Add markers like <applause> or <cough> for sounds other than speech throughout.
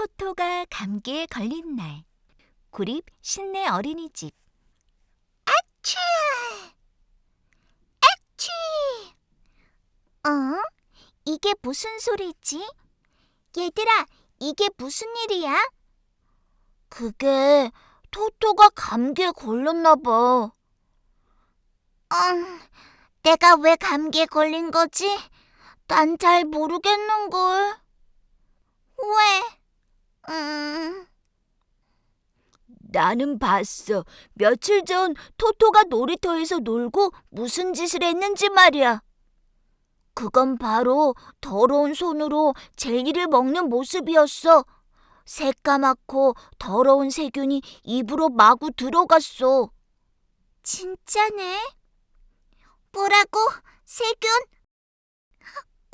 토토가 감기에 걸린 날. 구립 신내 어린이집. 치! 아치! 어? 이게 무슨 소리지? 얘들아, 이게 무슨 일이야? 그게 토토가 감기에 걸렸나 봐. 음, 내가 왜 감기에 걸린 거지? 난 잘 모르겠는걸. 왜? 나는 봤어. 며칠 전 토토가 놀이터에서 놀고 무슨 짓을 했는지 말이야. 그건 바로 더러운 손으로 젤리를 먹는 모습이었어. 새까맣고 더러운 세균이 입으로 마구 들어갔어. 진짜네. 뭐라고? 세균?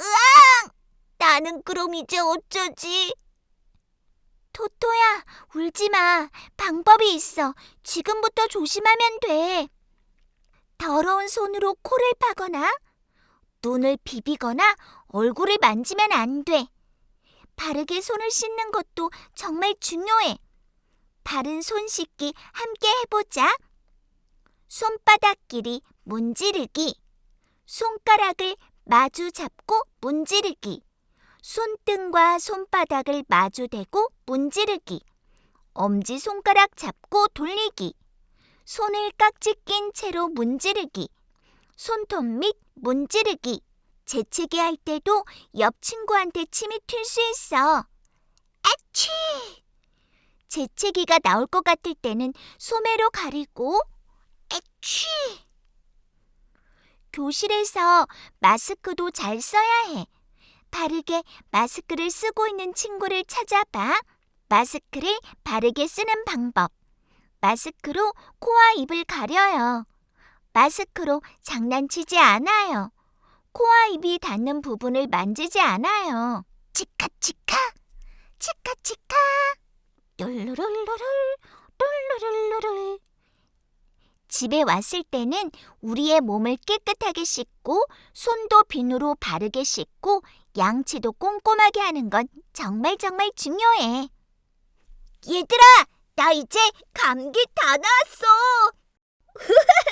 으앙! 나는 그럼 이제 어쩌지? 토토야, 울지 마. 방법이 있어. 지금부터 조심하면 돼. 더러운 손으로 코를 파거나, 눈을 비비거나, 얼굴을 만지면 안 돼. 바르게 손을 씻는 것도 정말 중요해. 바른 손 씻기 함께 해보자. 손바닥끼리 문지르기. 손가락을 마주 잡고 문지르기. 손등과 손바닥을 마주 대고 문지르기. 엄지 손가락 잡고 돌리기. 손을 깍지 낀 채로 문지르기. 손톱 밑 문지르기. 재채기 할 때도 옆 친구한테 침이 튈 수 있어. 아치! 재채기가 나올 것 같을 때는 소매로 가리고 아치! 교실에서 마스크도 잘 써야 해. 바르게 마스크를 쓰고 있는 친구를 찾아봐. 마스크를 바르게 쓰는 방법. 마스크로 코와 입을 가려요. 마스크로 장난치지 않아요. 코와 입이 닿는 부분을 만지지 않아요. 치카치카, 치카치카, 룰루룰루룰, 룰루룰루룰. 집에 왔을 때는 우리의 몸을 깨끗하게 씻고 손도 비누로 바르게 씻고 양치도 꼼꼼하게 하는 건 정말 정말 중요해. 얘들아, 나 이제 감기 다 나았어. <laughs>